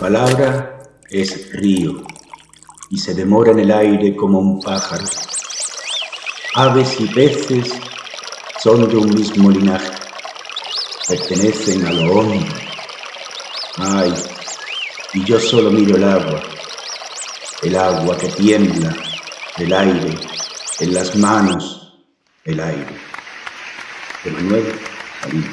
palabra es río y se demora en el aire como un pájaro. Aves y peces son de un mismo linaje, pertenecen a lo hondo. Ay, y yo solo miro el agua, el agua que tiembla, el aire, en las manos, el aire. Emanuel Alí.